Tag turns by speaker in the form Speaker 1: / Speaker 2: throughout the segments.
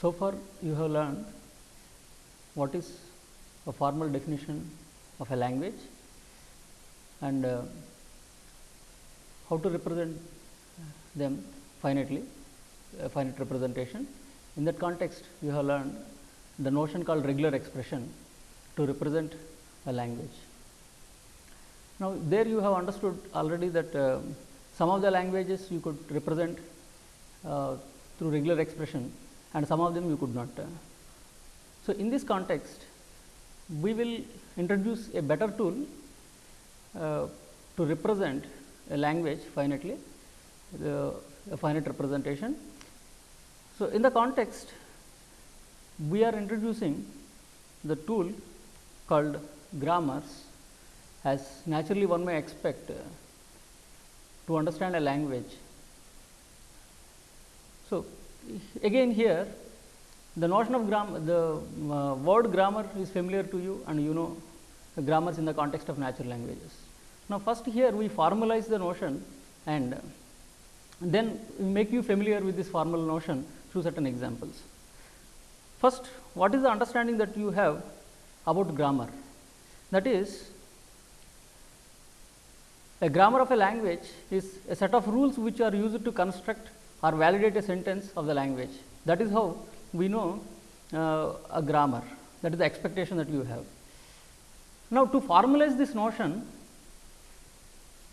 Speaker 1: So far you have learned what is a formal definition of a language and uh, how to represent them finitely, a finite representation. In that context, you have learned the notion called regular expression to represent a language. Now, there you have understood already that uh, some of the languages you could represent uh, through regular expression and some of them you could not. So, in this context, we will introduce a better tool uh, to represent a language finitely, the, a finite representation. So, in the context, we are introducing the tool called grammars as naturally one may expect uh, to understand a language. So, again here the notion of grammar, the uh, word grammar is familiar to you and you know grammars in the context of natural languages. Now, first here we formalize the notion and then make you familiar with this formal notion through certain examples. First, what is the understanding that you have about grammar? That is, a grammar of a language is a set of rules which are used to construct or validate a sentence of the language. That is how we know uh, a grammar, that is the expectation that you have. Now, to formalize this notion,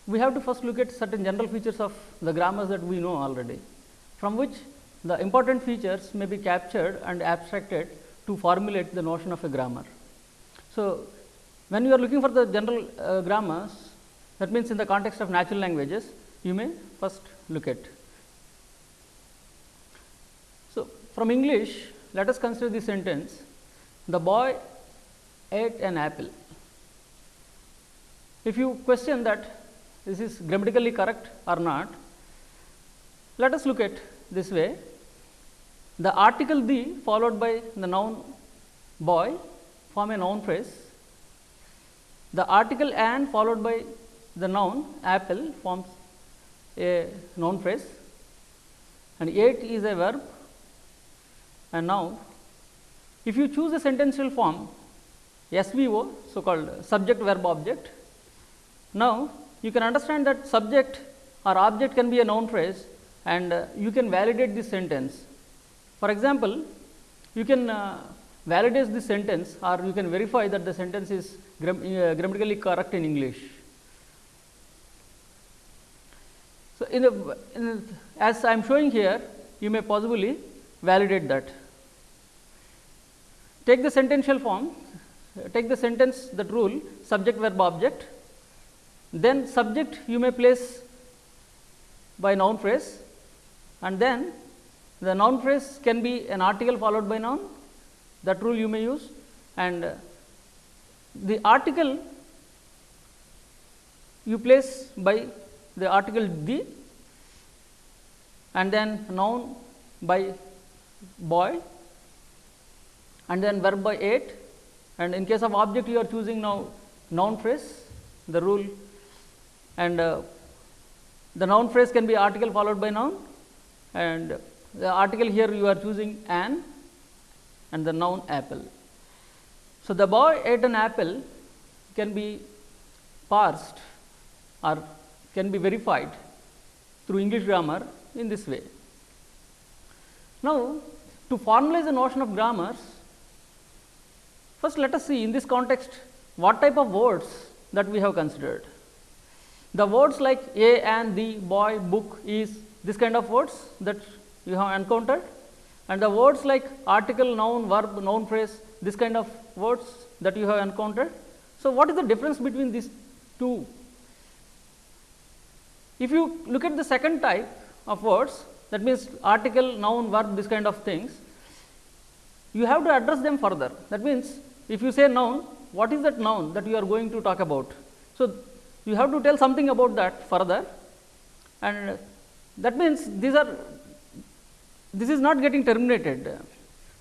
Speaker 1: we have to first look at certain general features of the grammars that we know already, from which the important features may be captured and abstracted to formulate the notion of a grammar. So, when you are looking for the general uh, grammars, that means in the context of natural languages, you may first look at. So, from English, let us consider the sentence, the boy ate an apple. If you question that this is grammatically correct or not, let us look at this way. The article the followed by the noun boy form a noun phrase. The article an followed by the noun apple forms a noun phrase and ate is a verb and now if you choose a sentential form SVO so called subject verb object. Now, you can understand that subject or object can be a noun phrase and uh, you can validate this sentence. For example, you can uh, validate this sentence or you can verify that the sentence is gram uh, grammatically correct in English. So, in the, in the, as I am showing here, you may possibly validate that. Take the sentential form, take the sentence that rule subject verb object, then subject you may place by noun phrase. And then the noun phrase can be an article followed by noun. That rule you may use. And the article you place by the article the and then noun by boy and then verb by ate and in case of object you are choosing now noun phrase the rule and uh, the noun phrase can be article followed by noun and the article here you are choosing an and the noun apple. So, the boy ate an apple can be parsed or can be verified through English grammar in this way. Now, to formalize the notion of grammars, first let us see in this context what type of words that we have considered. The words like a and the, boy, book, is this kind of words that you have encountered and the words like article, noun, verb, noun phrase, this kind of words that you have encountered. So, what is the difference between these two? If you look at the second type of words that means article, noun, verb, this kind of things, you have to address them further. That means, if you say noun, what is that noun that you are going to talk about? So, you have to tell something about that further and that means these are this is not getting terminated.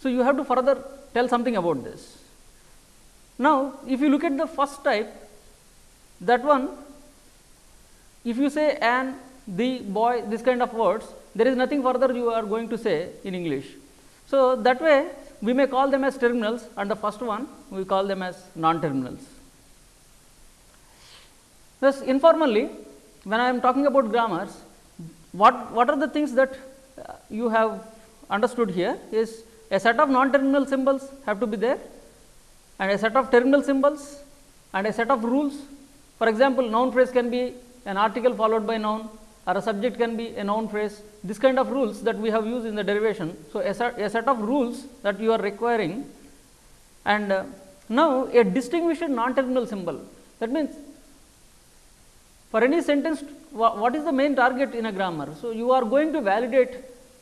Speaker 1: So, you have to further tell something about this. Now, if you look at the first type that one if you say an, the, boy this kind of words there is nothing further you are going to say in English. So, that way we may call them as terminals and the first one we call them as non terminals. Thus, informally when I am talking about grammars, what, what are the things that uh, you have understood here is a set of non terminal symbols have to be there and a set of terminal symbols and a set of rules. For example, noun phrase can be an article followed by noun or a subject can be a noun phrase this kind of rules that we have used in the derivation. So, a set, a set of rules that you are requiring and uh, now a distinguished non terminal symbol that means for any sentence what is the main target in a grammar. So, you are going to validate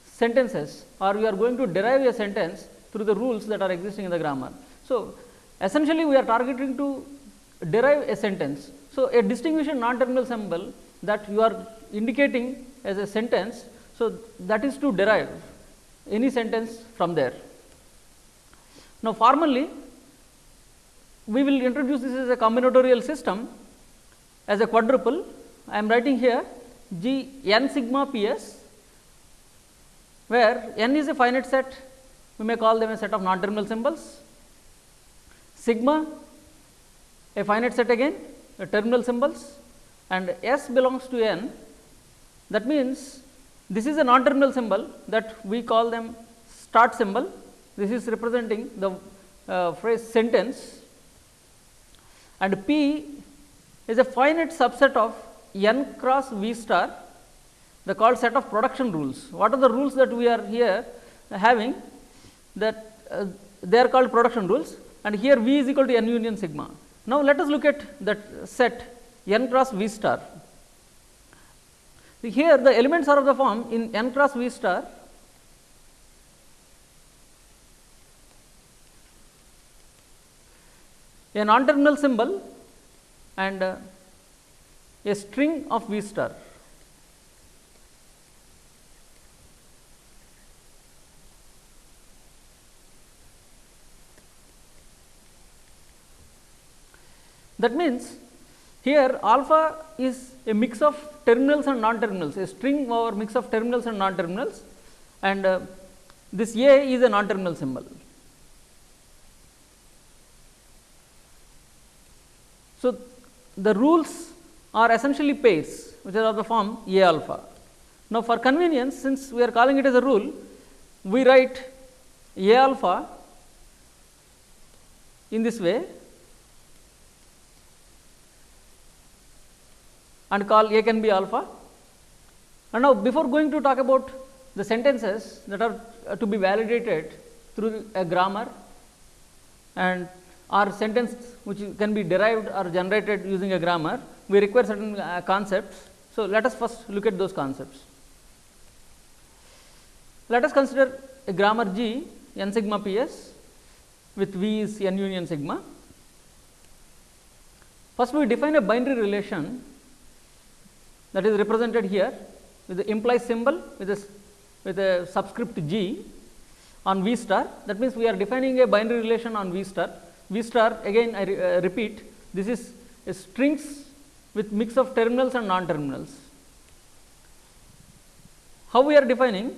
Speaker 1: sentences or you are going to derive a sentence through the rules that are existing in the grammar. So, essentially we are targeting to derive a sentence. So, a distinguished non terminal symbol that you are indicating as a sentence. So, that is to derive any sentence from there. Now, formally we will introduce this as a combinatorial system as a quadruple. I am writing here G n sigma P s where n is a finite set we may call them a set of non terminal symbols sigma a finite set again a terminal symbols and s belongs to n that means, this is a non terminal symbol that we call them start symbol. This is representing the uh, phrase sentence. And p is a finite subset of n cross v star the called set of production rules. What are the rules that we are here having? That uh, they are called production rules. And here v is equal to n union sigma. Now, let us look at that set n cross v star. Here the elements are of the form in n cross v star a non terminal symbol and uh, a string of v star. That means, here alpha is a mix of terminals and non terminals, a string over mix of terminals and non terminals and uh, this A is a non terminal symbol. So, the rules are essentially pairs which are of the form A alpha. Now, for convenience since we are calling it as a rule, we write A alpha in this way and call A can be alpha. And now, before going to talk about the sentences that are uh, to be validated through a grammar and or sentence which can be derived or generated using a grammar, we require certain uh, concepts. So, let us first look at those concepts. Let us consider a grammar G n sigma p s with V is n union sigma. First, we define a binary relation that is represented here with the implies symbol with a with a subscript g on V star that means, we are defining a binary relation on V star. V star again I re, uh, repeat this is a strings with mix of terminals and non terminals. How we are defining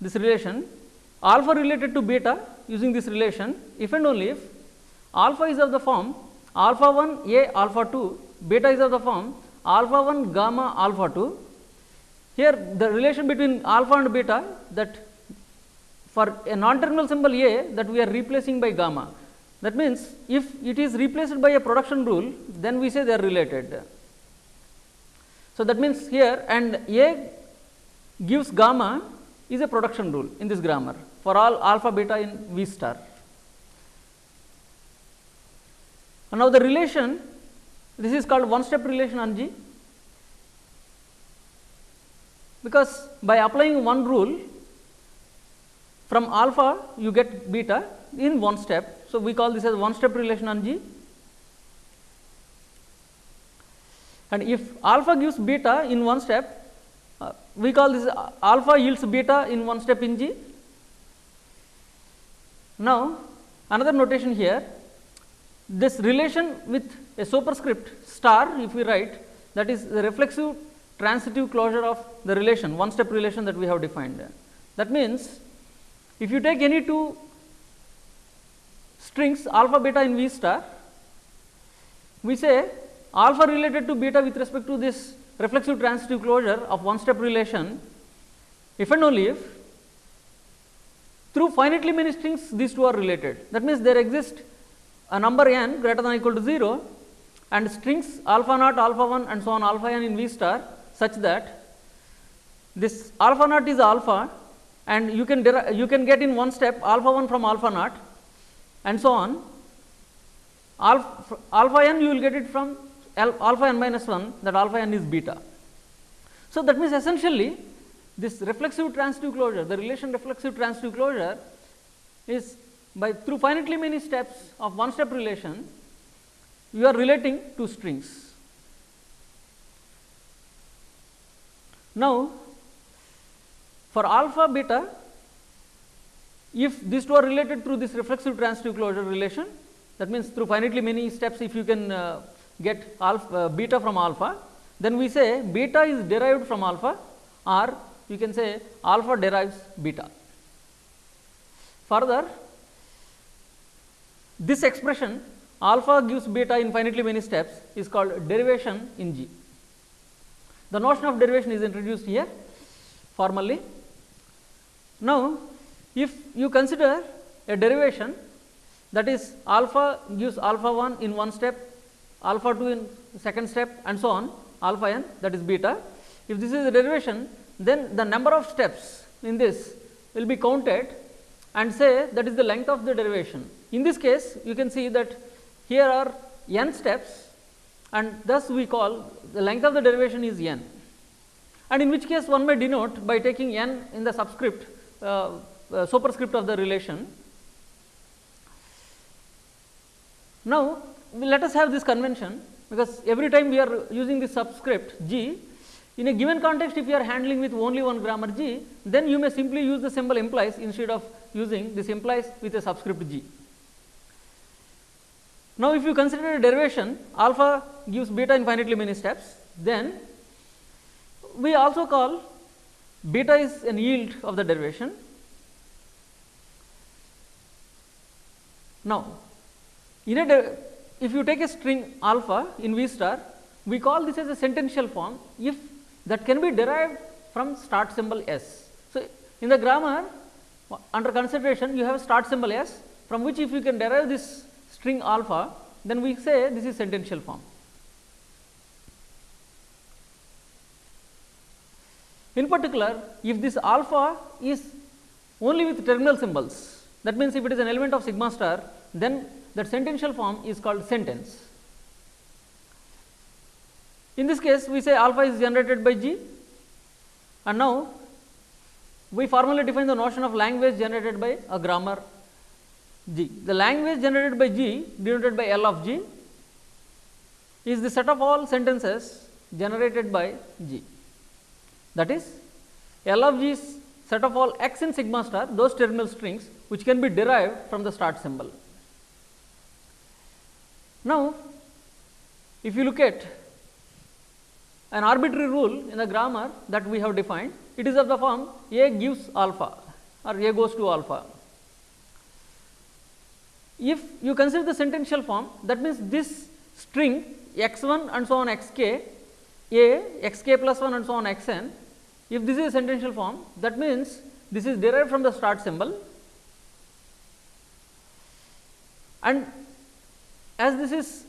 Speaker 1: this relation alpha related to beta using this relation if and only if alpha is of the form alpha 1 a alpha 2 beta is of the form alpha 1 gamma alpha 2. Here the relation between alpha and beta that for a non terminal symbol A that we are replacing by gamma. That means, if it is replaced by a production rule then we say they are related. So, that means here and A gives gamma is a production rule in this grammar for all alpha beta in V star. And now, the relation this is called one step relation on G because by applying one rule from alpha you get beta in one step. So, we call this as one step relation on G and if alpha gives beta in one step uh, we call this alpha yields beta in one step in G. Now, another notation here this relation with a superscript star if we write that is the reflexive transitive closure of the relation one step relation that we have defined. That means, if you take any two strings alpha beta in V star, we say alpha related to beta with respect to this reflexive transitive closure of one step relation if and only if through finitely many strings these two are related. That means, there exists a number n greater than or equal to 0 and strings alpha naught, alpha 1 and so on alpha n in V star such that this alpha naught is alpha and you can you can get in one step alpha 1 from alpha naught and so on alpha, alpha n you will get it from alpha n minus 1 that alpha n is beta. So, that means essentially this reflexive transitive closure the relation reflexive transitive closure is by through finitely many steps of one step relation you are relating two strings. Now, for alpha beta if these two are related through this reflexive transitive closure relation that means through finitely many steps if you can uh, get alpha uh, beta from alpha then we say beta is derived from alpha or you can say alpha derives beta. Further this expression alpha gives beta infinitely many steps is called derivation in G. The notion of derivation is introduced here formally. Now, if you consider a derivation that is alpha gives alpha 1 in one step, alpha 2 in second step and so on alpha n that is beta. If this is a derivation then the number of steps in this will be counted and say that is the length of the derivation. In this case you can see that here are n steps and thus we call the length of the derivation is n and in which case one may denote by taking n in the subscript uh, uh, superscript of the relation. Now, let us have this convention because every time we are using this subscript g in a given context if you are handling with only one grammar g, then you may simply use the symbol implies instead of using this implies with a subscript g. Now, if you consider a derivation alpha gives beta infinitely many steps, then we also call beta is an yield of the derivation. Now, in a if you take a string alpha in V star, we call this as a sentential form if that can be derived from start symbol s. So, in the grammar under consideration you have start symbol s from which if you can derive this string alpha then we say this is sentential form. In particular if this alpha is only with terminal symbols that means if it is an element of sigma star then that sentential form is called sentence. In this case, we say alpha is generated by G and now we formally define the notion of language generated by a grammar G. The language generated by G denoted by L of G is the set of all sentences generated by G. That is L of G is set of all x in sigma star those terminal strings which can be derived from the start symbol. Now, if you look at an arbitrary rule in the grammar that we have defined, it is of the form A gives alpha or A goes to alpha. If you consider the sentential form, that means this string x 1 and so on x k, A x k plus 1 and so on x n, if this is a sentential form, that means this is derived from the start symbol. And as this is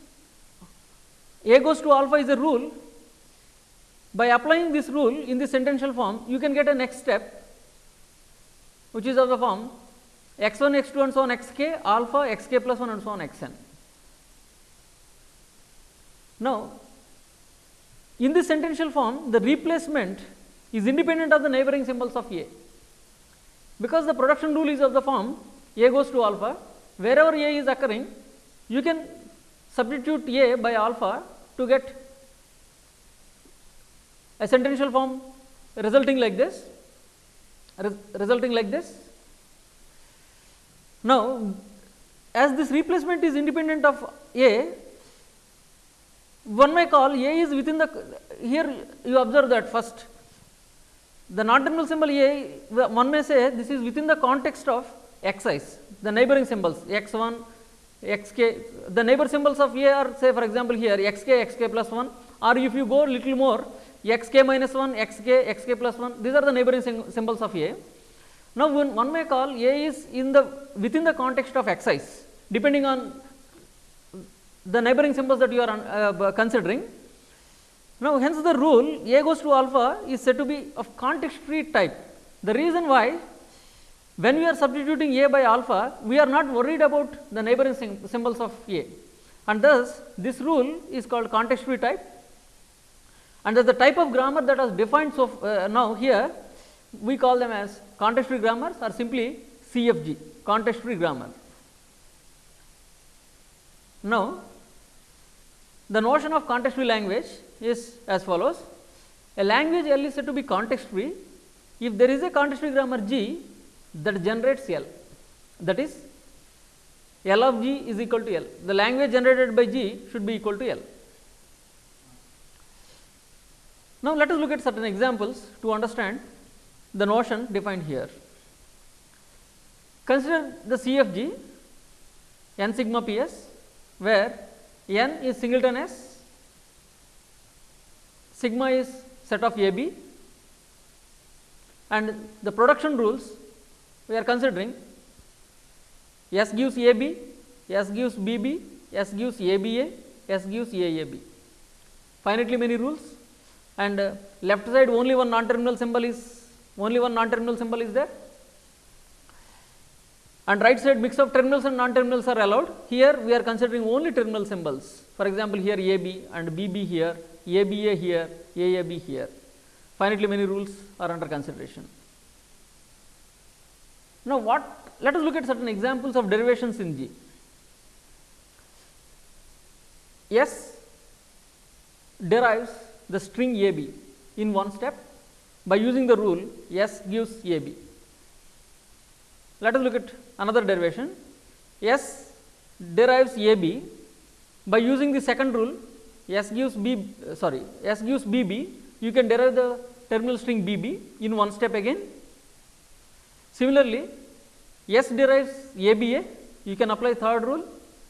Speaker 1: A goes to alpha is a rule by applying this rule in the sentential form, you can get a next step which is of the form x 1 x 2 and so on x k alpha x k plus 1 and so on x n. Now, in this sentential form the replacement is independent of the neighboring symbols of A, because the production rule is of the form A goes to alpha wherever A is occurring you can substitute A by alpha to get a sentential form resulting like this res resulting like this. Now, as this replacement is independent of A, one may call A is within the here you observe that first the non-terminal symbol A, one may say this is within the context of xi's, the neighboring symbols x1, xk, the neighbor symbols of A are say for example here xk, xk plus 1 or if you go little more xk minus 1, xk, xk plus 1, these are the neighboring symbols of A. Now, when one may call A is in the within the context of xi's depending on the neighboring symbols that you are uh, considering. Now, hence the rule A goes to alpha is said to be of context free type. The reason why when we are substituting A by alpha, we are not worried about the neighboring symbols of A and thus this rule is called context free type and as the type of grammar that was defined so uh, now here we call them as context free grammars or simply CFG context free grammar. Now, the notion of context free language is as follows. A language L is said to be context free if there is a context free grammar G that generates L that is L of G is equal to L. The language generated by G should be equal to L. Now, let us look at certain examples to understand the notion defined here. Consider the CFG n sigma p s where n is singleton s, sigma is set of a b and the production rules we are considering S gives A B, S gives B B, S gives A B A, S gives A A B. Finitely many rules and uh, left side only one non terminal symbol is only one non terminal symbol is there and right side mix of terminals and non terminals are allowed. Here we are considering only terminal symbols for example, here A B and B B here, A B A here, A A B here. Finitely many rules are under consideration. Now, what let us look at certain examples of derivations in G. S derives the string A B in one step by using the rule S gives A B. Let us look at another derivation S derives A B by using the second rule S gives B sorry S gives B B you can derive the terminal string B B in one step again. Similarly, S derives A B A you can apply third rule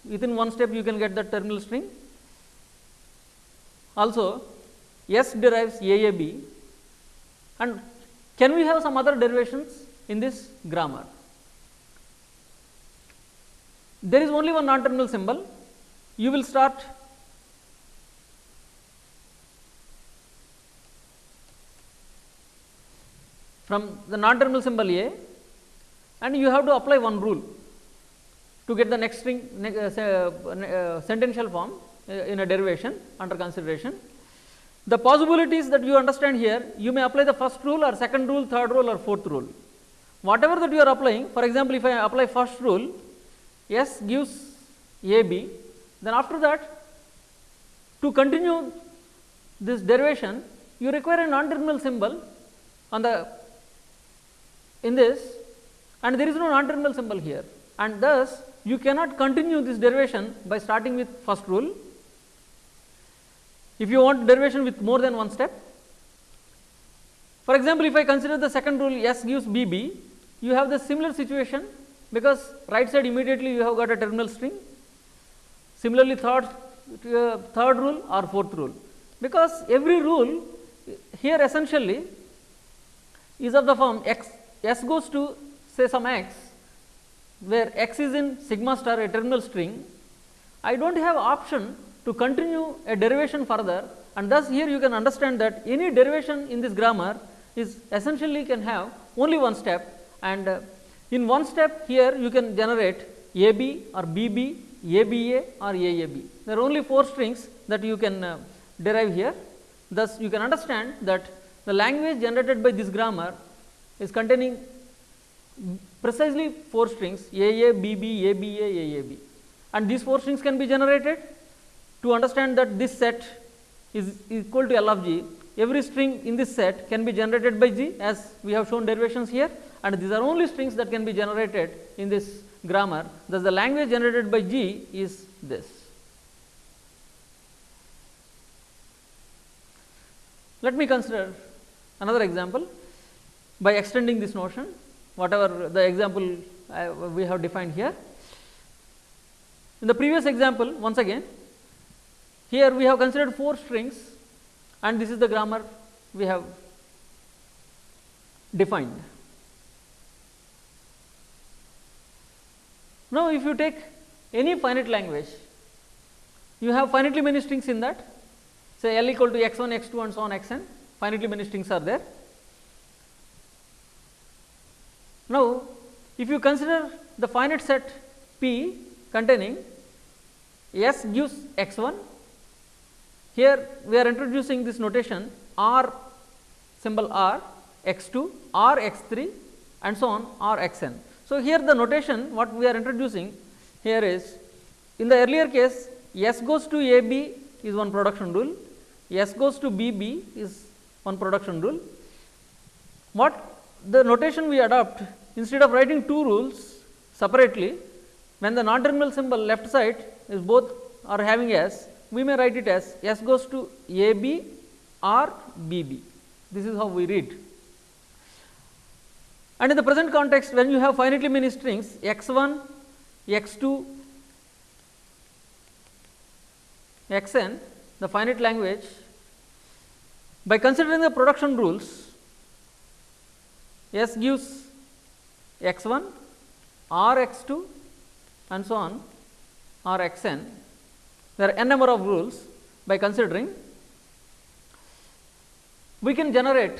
Speaker 1: within one step you can get the terminal string. Also S derives A A B and can we have some other derivations in this grammar? There is only one non-terminal symbol. You will start from the non-terminal symbol A and you have to apply one rule to get the next string uh, uh, sentential form uh, in a derivation under consideration. The possibilities that you understand here, you may apply the first rule or second rule, third rule or fourth rule. Whatever that you are applying, for example, if I apply first rule, S gives A B, then after that to continue this derivation, you require a non-terminal symbol on the in this and there is no non-terminal symbol here and thus you cannot continue this derivation by starting with first rule if you want derivation with more than one step. For example, if I consider the second rule S gives B B, you have the similar situation because right side immediately you have got a terminal string. Similarly, third, uh, third rule or fourth rule because every rule here essentially is of the form x s goes to say some x where x is in sigma star a terminal string, I do not have option to continue a derivation further and thus here you can understand that any derivation in this grammar is essentially can have only one step and uh, in one step here you can generate A B or B B, A B A or A A B. There are only 4 strings that you can uh, derive here. Thus, you can understand that the language generated by this grammar is containing precisely 4 strings A A, B B, A B A, A A B and these 4 strings can be generated to understand that this set is equal to L of G, every string in this set can be generated by G as we have shown derivations here and these are only strings that can be generated in this grammar. Thus, the language generated by G is this. Let me consider another example. by extending this notion whatever the example I, we have defined here. In the previous example once again here we have considered 4 strings and this is the grammar we have defined. Now, if you take any finite language, you have finitely many strings in that say L equal to x 1, x 2 and so on x n finitely many strings are there. Now, if you consider the finite set P containing S gives x 1, here we are introducing this notation R symbol R x 2, R x 3 and so on R x n. So, here the notation what we are introducing here is in the earlier case S goes to A B is one production rule, S goes to B B is one production rule. What the notation we adopt instead of writing two rules separately when the non terminal symbol left side is both are having S we may write it as S goes to A B or B B this is how we read. And in the present context when you have finitely many strings x 1, x 2, x n the finite language by considering the production rules S gives x 1, r x 2 and so on r x n. There are n number of rules by considering we can generate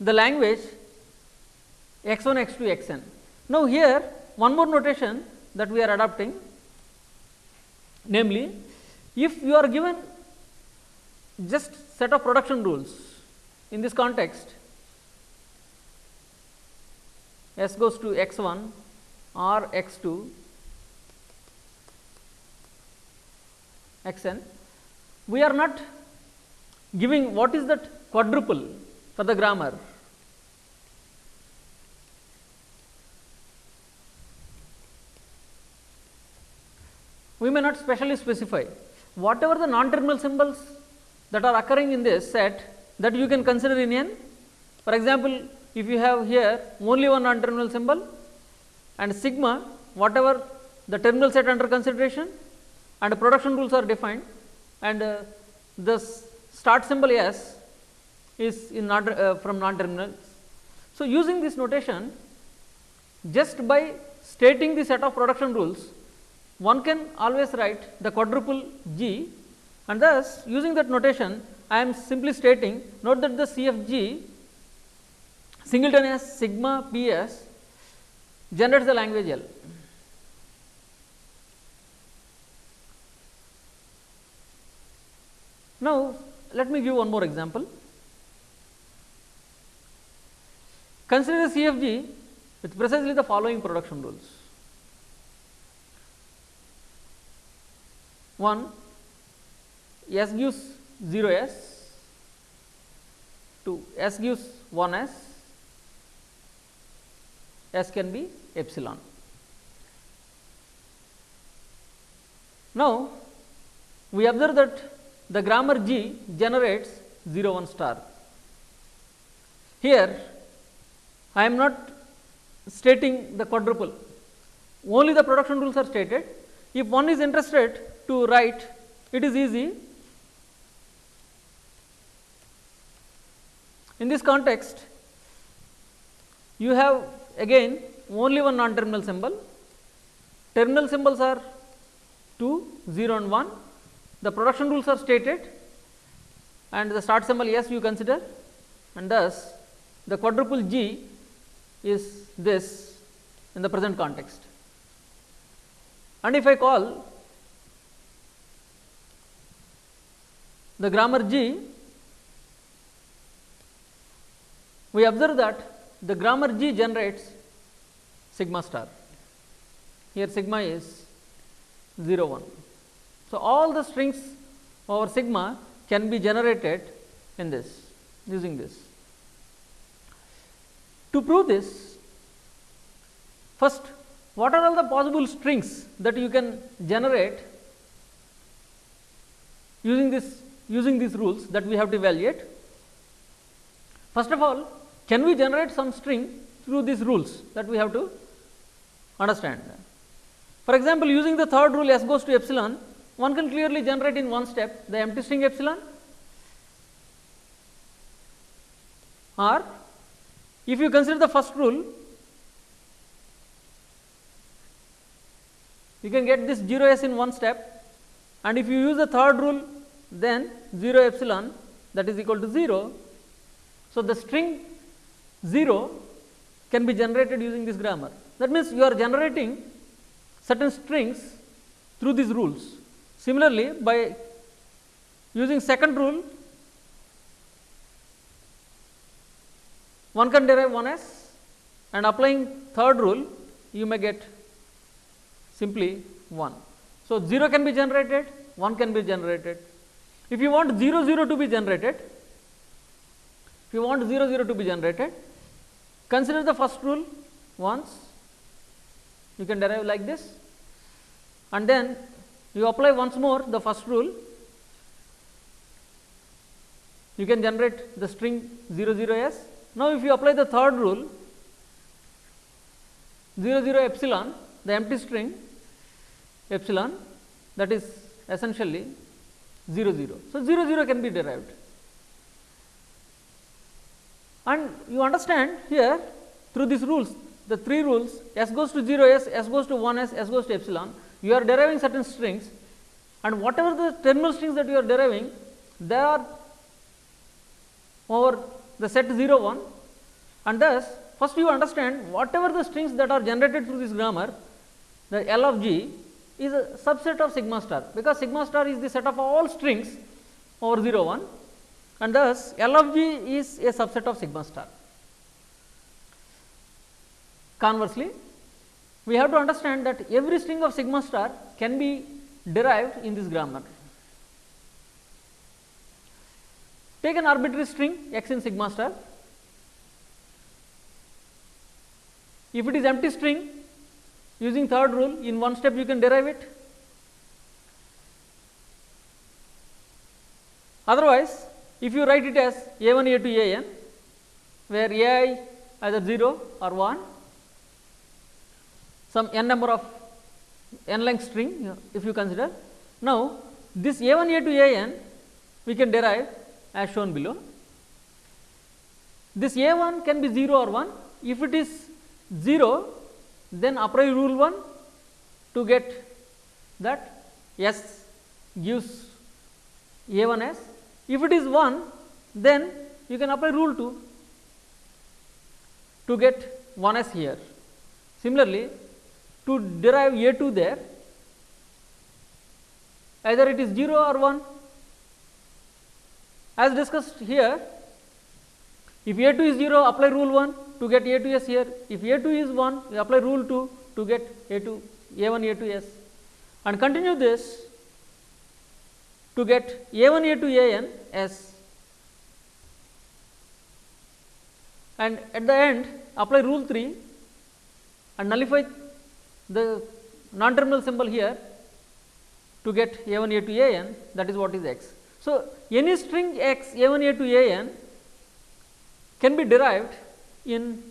Speaker 1: the language x 1 x 2 x n. Now, here one more notation that we are adopting namely if you are given just set of production rules in this context s goes to x 1 or x 2 x n we are not giving what is that quadruple for the grammar. We may not specially specify. Whatever the non terminal symbols that are occurring in this set that you can consider in n. For example, if you have here only one non terminal symbol and sigma whatever the terminal set under consideration and production rules are defined and uh, the start symbol s is in uh, from non terminals. So, using this notation just by stating the set of production rules one can always write the quadruple G and thus using that notation I am simply stating note that the CFG singleton as sigma P s generates the language L. Now, let me give one more example. Consider CFG with precisely the following production rules. 1 S gives 0 S, 2 S gives 1 S, S can be epsilon. Now, we observe that the grammar G generates 0 1 star. Here, I am not stating the quadruple, only the production rules are stated. If one is interested to write, it is easy. In this context, you have again only one non terminal symbol. Terminal symbols are 2, 0 and 1. The production rules are stated and the start symbol S you consider and thus the quadruple G is this in the present context. And if I call the grammar G, we observe that the grammar G generates sigma star. Here sigma is 0 1. So, all the strings over sigma can be generated in this using this. To prove this, first what are all the possible strings that you can generate using this using these rules that we have to evaluate. First of all, can we generate some string through these rules that we have to understand. For example, using the third rule s goes to epsilon, one can clearly generate in one step the empty string epsilon or if you consider the first rule, you can get this 0 s in one step and if you use the third rule then 0 epsilon that is equal to 0. So, the string 0 can be generated using this grammar. That means, you are generating certain strings through these rules. Similarly, by using second rule, one can derive 1 s and applying third rule, you may get simply 1. So, 0 can be generated, 1 can be generated. If you want 0 0 to be generated, if you want 0 0 to be generated, consider the first rule once, you can derive like this and then you apply once more the first rule, you can generate the string 0 0 s. Now, if you apply the third rule 0 0 epsilon, the empty string epsilon that is essentially 0 0. So, 0 0 can be derived and you understand here through these rules the three rules s goes to 0 s, s goes to 1 s, s goes to epsilon you are deriving certain strings and whatever the terminal strings that you are deriving they are over the set 0 1 and thus first you understand whatever the strings that are generated through this grammar the L of g is a subset of sigma star because sigma star is the set of all strings over 0 1 and thus L of g is a subset of sigma star. Conversely, we have to understand that every string of sigma star can be derived in this grammar. Take an arbitrary string x in sigma star. If it is empty string using third rule in one step you can derive it. Otherwise, if you write it as a 1 a 2 a n where a i either 0 or 1 some n number of n length string if you consider. Now, this a 1 a 2 a n we can derive as shown below. This a 1 can be 0 or 1 if it is 0 then apply rule 1 to get that s gives a 1 s if it is 1, then you can apply rule 2 to get 1 s here. Similarly, to derive a 2 there, either it is 0 or 1. As discussed here, if a 2 is 0, apply rule 1 to get a 2 s here. If a 2 is 1, you apply rule 2 to get a 2 a 1 a 2 s and continue this to get a 1 a 2 a n s and at the end apply rule 3 and nullify the non terminal symbol here to get a 1 a 2 a n that is what is x. So, any string x a 1 a 2 a n can be derived in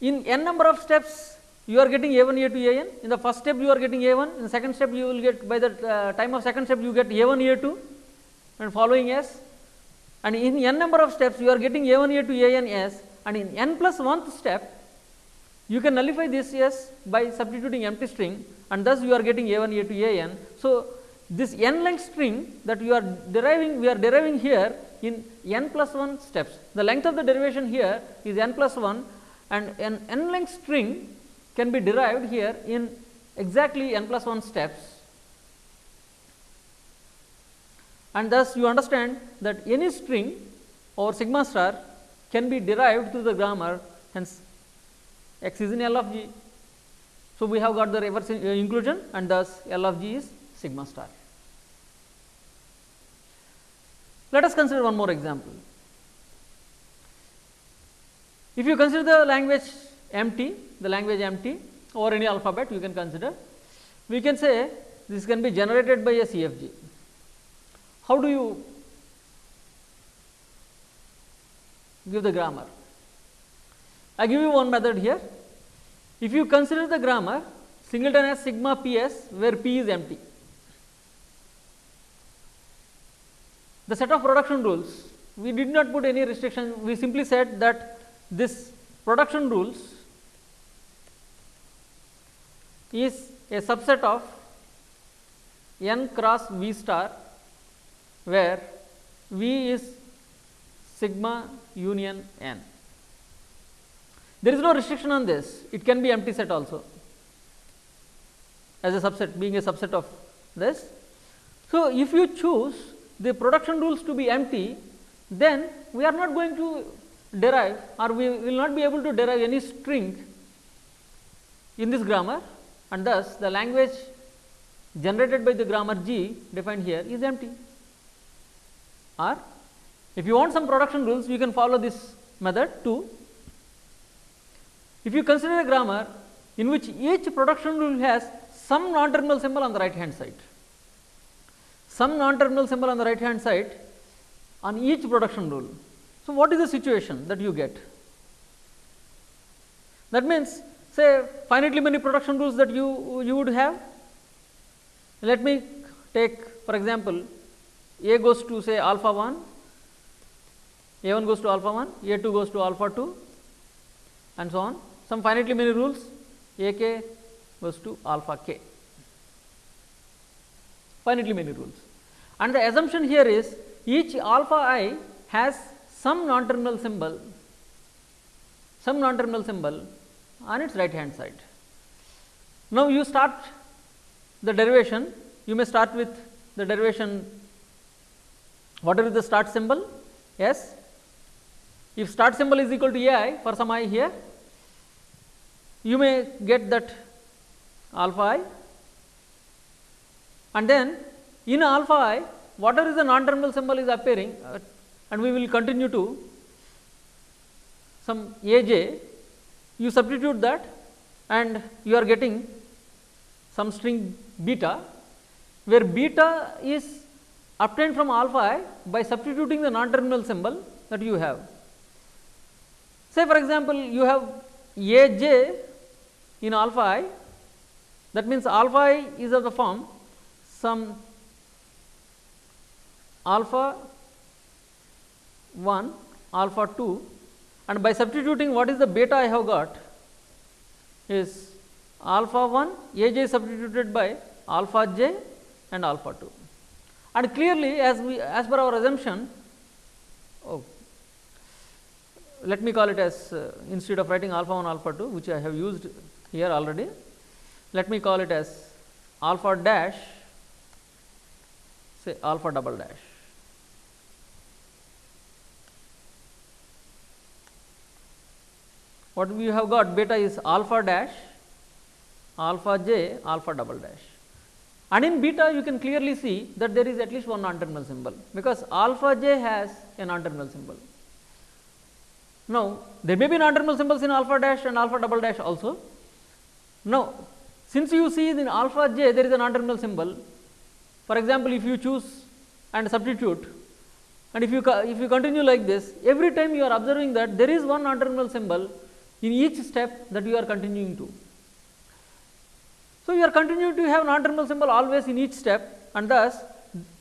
Speaker 1: in n number of steps you are getting a1 a2 an in the first step you are getting a1 in the second step you will get by the uh, time of second step you get a1 a2 and following s. And in n number of steps you are getting a1 a2 an s. And in n plus 1th step you can nullify this s by substituting empty string and thus you are getting a1 a2 an. So, this n length string that you are deriving we are deriving here in n plus 1 steps. The length of the derivation here is n plus 1 and an n length string can be derived here in exactly n plus 1 steps and thus you understand that any string or sigma star can be derived through the grammar hence x is in L of g. So, we have got the reverse uh, inclusion and thus L of g is sigma star. Let us consider one more example. If you consider the language empty, the language empty or any alphabet you can consider, we can say this can be generated by a CFG. How do you give the grammar? I give you one method here. If you consider the grammar singleton as sigma p s where p is empty. The set of production rules we did not put any restriction we simply said that this production rules is a subset of n cross v star where v is sigma union n. There is no restriction on this, it can be empty set also as a subset being a subset of this. So, if you choose the production rules to be empty, then we are not going to derive or we will not be able to derive any string in this grammar and thus the language generated by the grammar G defined here is empty. Or if you want some production rules, you can follow this method too. If you consider a grammar in which each production rule has some non-terminal symbol on the right hand side, some non-terminal symbol on the right hand side on each production rule. So, what is the situation that you get? That means, say finitely many production rules that you, you would have. Let me take for example, A goes to say alpha 1, A 1 goes to alpha 1, A 2 goes to alpha 2 and so on. Some finitely many rules A k goes to alpha k, finitely many rules. And the assumption here is each alpha i has some non-terminal symbol, some non-terminal symbol on its right hand side. Now, you start the derivation, you may start with the derivation whatever is the start symbol s. If start symbol is equal to a i for some i here, you may get that alpha i and then in alpha i whatever is the non-terminal symbol is appearing uh, and we will continue to some a j you substitute that and you are getting some string beta where beta is obtained from alpha i by substituting the non-terminal symbol that you have. Say for example, you have a j in alpha i that means alpha i is of the form some alpha 1 alpha 2 and by substituting what is the beta I have got is alpha 1 a j substituted by alpha j and alpha 2 and clearly as we as per our assumption oh, let me call it as uh, instead of writing alpha 1 alpha 2 which I have used here already let me call it as alpha dash say alpha double dash what we have got beta is alpha dash alpha j alpha double dash and in beta you can clearly see that there is at least one non terminal symbol because alpha j has a non terminal symbol. Now, there may be non terminal symbols in alpha dash and alpha double dash also. Now, since you see in alpha j there is a non terminal symbol for example, if you choose and substitute and if you if you continue like this every time you are observing that there is one non terminal symbol in each step that you are continuing to. So, you are continuing to have non-terminal symbol always in each step and thus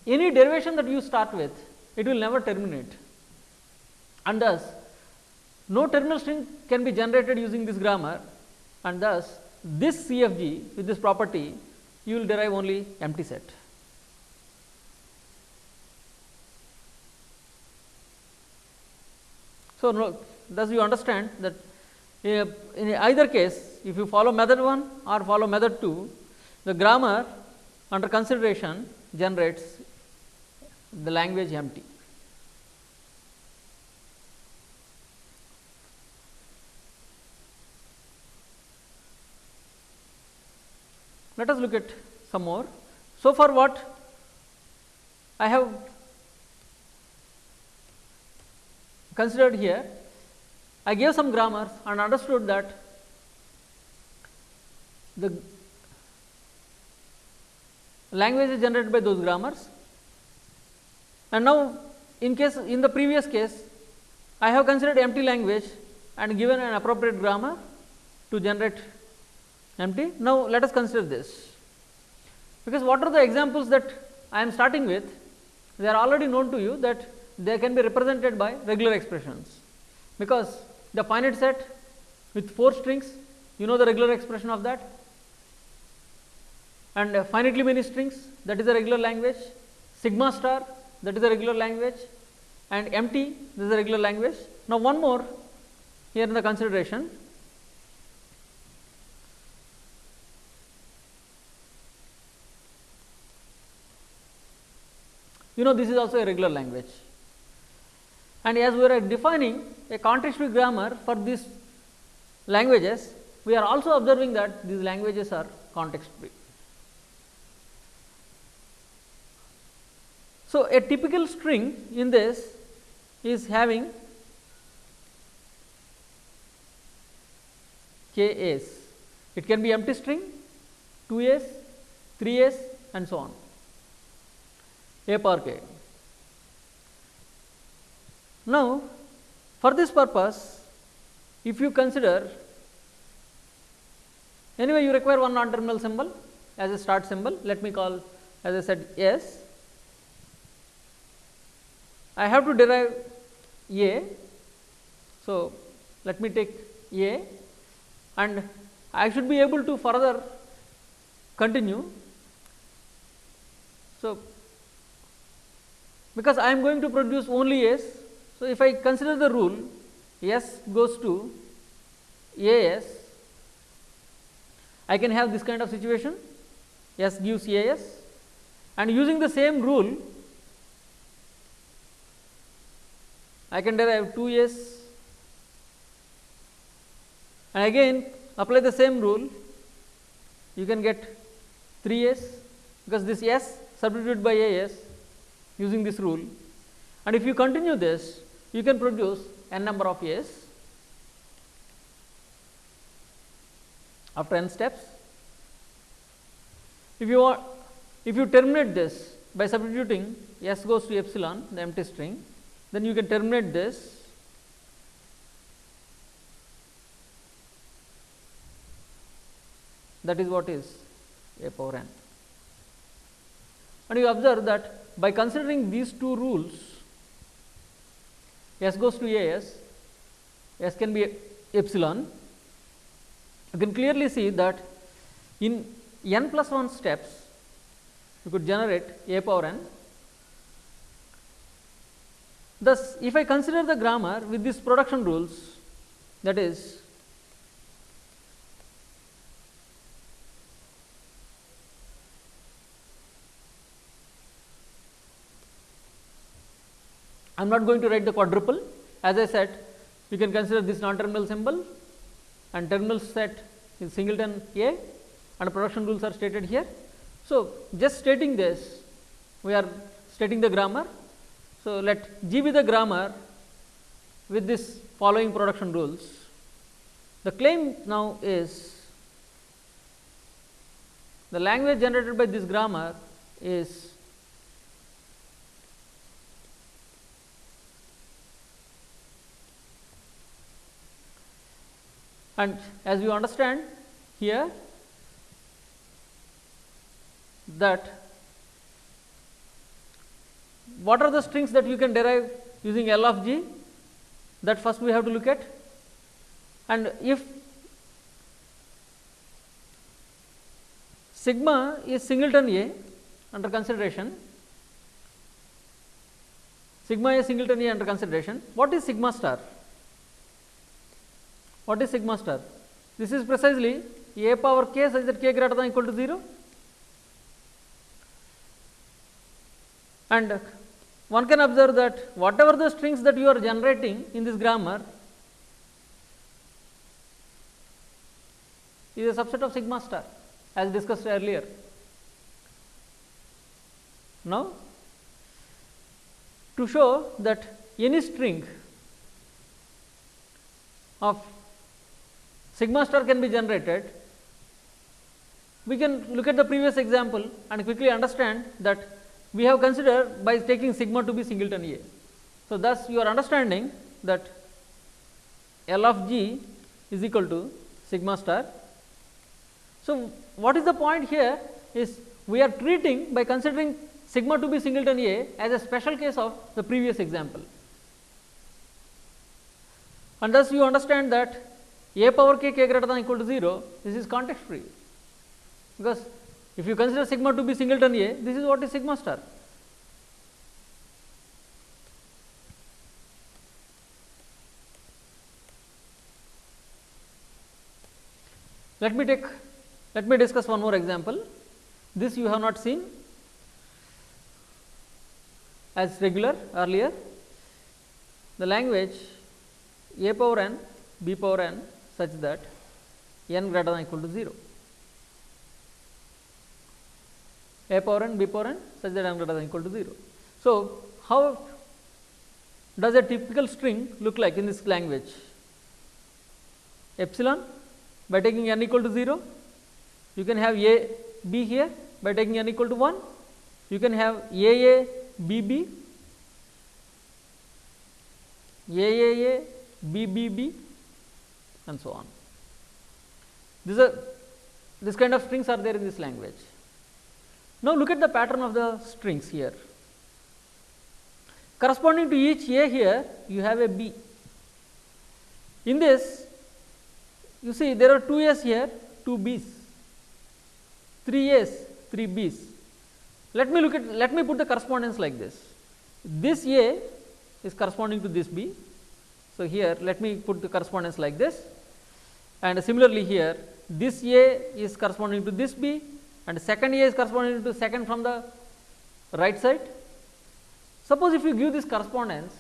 Speaker 1: any derivation that you start with it will never terminate and thus no terminal string can be generated using this grammar and thus this CFG with this property you will derive only empty set. So, no, thus you understand that uh, in either case if you follow method 1 or follow method 2 the grammar under consideration generates the language empty. Let us look at some more. So far what I have considered here I gave some grammars and understood that the language is generated by those grammars and now in case in the previous case I have considered empty language and given an appropriate grammar to generate empty. Now, let us consider this. Because what are the examples that I am starting with? They are already known to you that they can be represented by regular expressions. Because the finite set with 4 strings you know the regular expression of that? And uh, finitely many strings that is a regular language. Sigma star that is a regular language. And empty this is a regular language. Now, one more here in the consideration you know this is also a regular language and as we are defining a context free grammar for these languages we are also observing that these languages are context free. So, a typical string in this is having k s. It can be empty string 2 s, 3 s and so on a power k. Now, for this purpose if you consider anyway you require one non terminal symbol as a start symbol let me call as I said s I have to derive A. So, let me take A and I should be able to further continue. So, because I am going to produce only S. So, if I consider the rule S goes to A S, I can have this kind of situation. S gives A S. And using the same rule I can derive 2 s. And again apply the same rule. You can get 3 s. Because this s substituted by a s using this rule and if you continue this you can produce n number of s after n steps. If you want if you terminate this by substituting s goes to epsilon the empty string then you can terminate this that is what is a power n. And you observe that by considering these two rules s goes to a s, s can be epsilon, you can clearly see that in n plus 1 steps you could generate a power n. Thus, if I consider the grammar with these production rules that is I am not going to write the quadruple as I said you can consider this non terminal symbol and terminal set is singleton A and production rules are stated here. So, just stating this we are stating the grammar so, let G be the grammar with this following production rules. The claim now is the language generated by this grammar is and as we understand here that what are the strings that you can derive using L of g? That first we have to look at. And if sigma is singleton A under consideration sigma is singleton A under consideration what is sigma star what is sigma star this is precisely a power k such that k greater than equal to 0 and one can observe that whatever the strings that you are generating in this grammar is a subset of sigma star as discussed earlier. Now, to show that any string of sigma star can be generated, we can look at the previous example and quickly understand that we have considered by taking sigma to be singleton A. So, thus you are understanding that L of g is equal to sigma star. So, what is the point here is we are treating by considering sigma to be singleton A as a special case of the previous example. And thus, you understand that A power k k greater than equal to 0 this is context free because if you consider sigma to be singleton A this is what is sigma star. Let me take let me discuss one more example. This you have not seen as regular earlier. The language a power n, b power n such that n greater than equal to 0. a power n, b power n such that n greater than equal to 0. So, how does a typical string look like in this language? Epsilon by taking n equal to 0, you can have a b here by taking n equal to 1, you can have a a b b, a a a b b b and so on. These are this kind of strings are there in this language. Now, look at the pattern of the strings here. Corresponding to each A here, you have a B. In this, you see there are two A's here, two B's, three A's, three B's. Let me look at, let me put the correspondence like this. This A is corresponding to this B. So, here let me put the correspondence like this and similarly here this A is corresponding to this B and second A is corresponding to second from the right side. Suppose if you give this correspondence,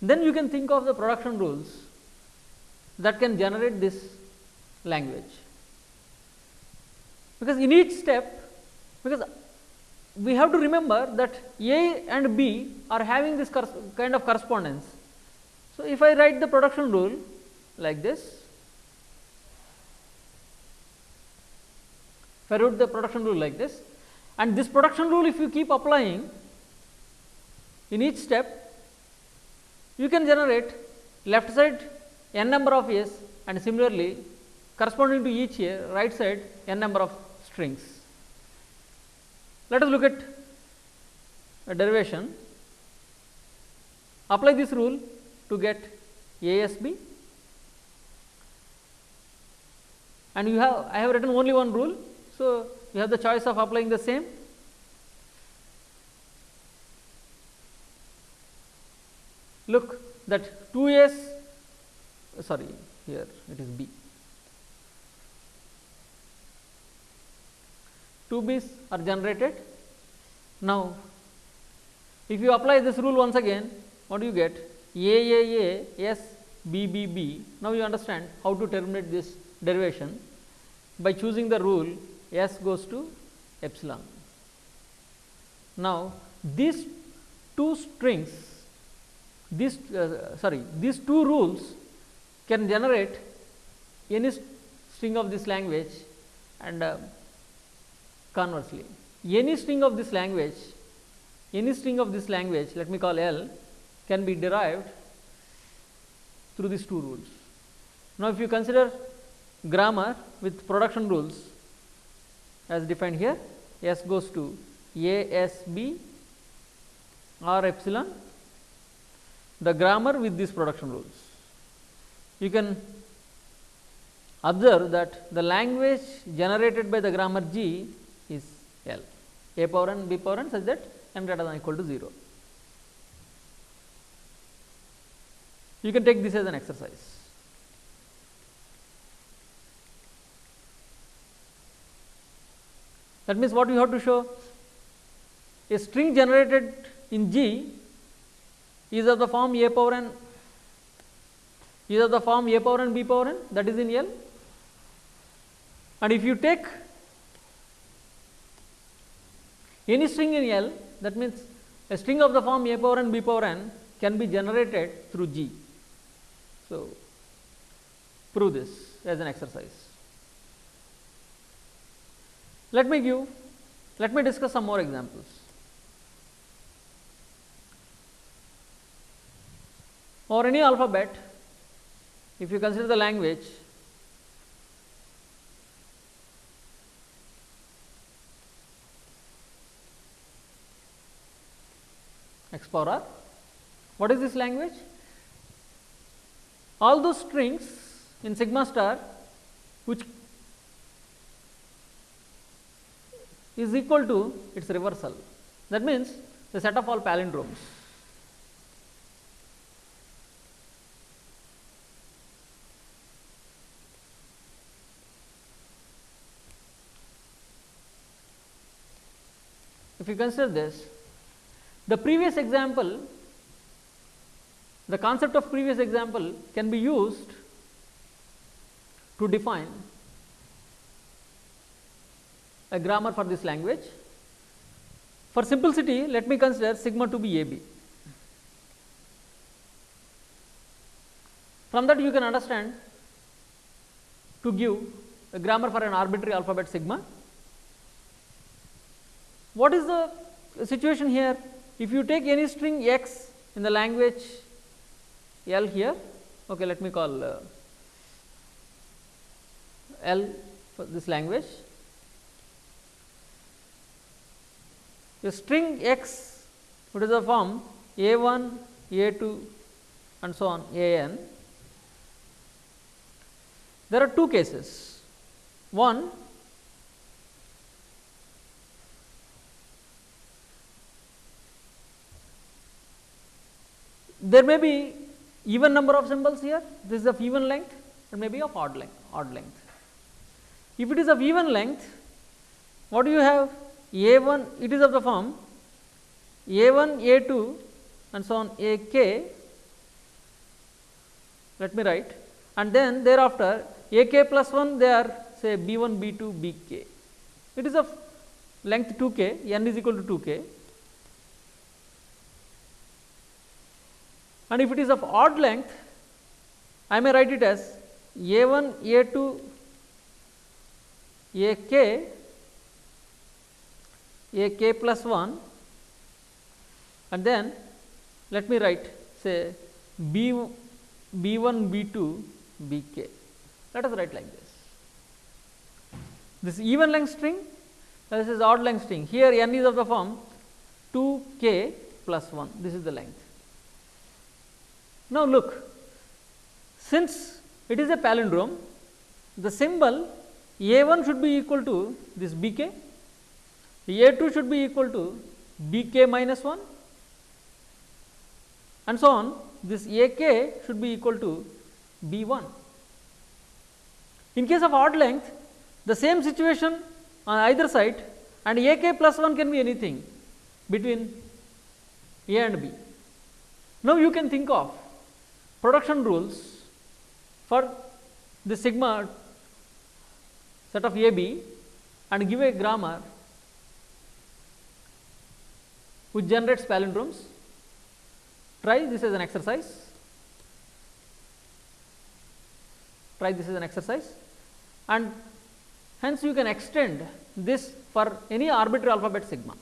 Speaker 1: then you can think of the production rules that can generate this language. Because in each step, because we have to remember that A and B are having this kind of correspondence. So, if I write the production rule like this, if I wrote the production rule like this. And this production rule if you keep applying in each step you can generate left side n number of A's and similarly corresponding to each A right side n number of strings. Let us look at a derivation. Apply this rule to get ASB and you have I have written only one rule so, you have the choice of applying the same. Look that 2 s sorry here it is B. 2 b's are generated. Now, if you apply this rule once again what do you get A A A S B B B. Now, you understand how to terminate this derivation by choosing the rule S goes to epsilon. Now, these two strings, this uh, sorry, these two rules can generate any string of this language and uh, conversely, any string of this language, any string of this language, let me call L, can be derived through these two rules. Now, if you consider grammar with production rules, as defined here S goes to A S B or epsilon the grammar with these production rules. You can observe that the language generated by the grammar G is L a power n b power n such that n greater than or equal to 0. You can take this as an exercise. That means, what we have to show a string generated in G is of the form a power n is of the form a power n b power n that is in L and if you take any string in L that means a string of the form a power n b power n can be generated through G. So, prove this as an exercise. Let me give, let me discuss some more examples. Or any alphabet, if you consider the language x power r. What is this language? All those strings in sigma star which is equal to its reversal. That means, the set of all palindromes. If you consider this, the previous example, the concept of previous example can be used to define a grammar for this language. For simplicity, let me consider sigma to be AB. From that you can understand to give a grammar for an arbitrary alphabet sigma. What is the situation here? If you take any string x in the language L here, okay, let me call uh, L for this language. A string x what is the form a 1, a 2 and so on a n. There are two cases. One there may be even number of symbols here, this is of even length and maybe of odd length, odd length. If it is of even length, what do you have? A 1, it is of the form A 1, A 2 and so on A k, let me write. And then thereafter A k plus 1 they are say B 1, B 2, B k. It is of length 2 k, n is equal to 2 k. And if it is of odd length I may write it as a 1 a 2 a k a k plus 1 and then let me write say b b 1 b 2 b k. Let us write like this. This even length string this is odd length string. Here n is of the form 2 k plus 1 this is the length. Now, look. Since it is a palindrome the symbol a 1 should be equal to this b k, a 2 should be equal to b k minus 1 and so on this a k should be equal to b 1. In case of odd length the same situation on either side and a k plus 1 can be anything between a and b. Now, you can think of production rules for the sigma set of A B and give a grammar which generates palindromes. Try this as an exercise. Try this as an exercise and hence you can extend this for any arbitrary alphabet sigma.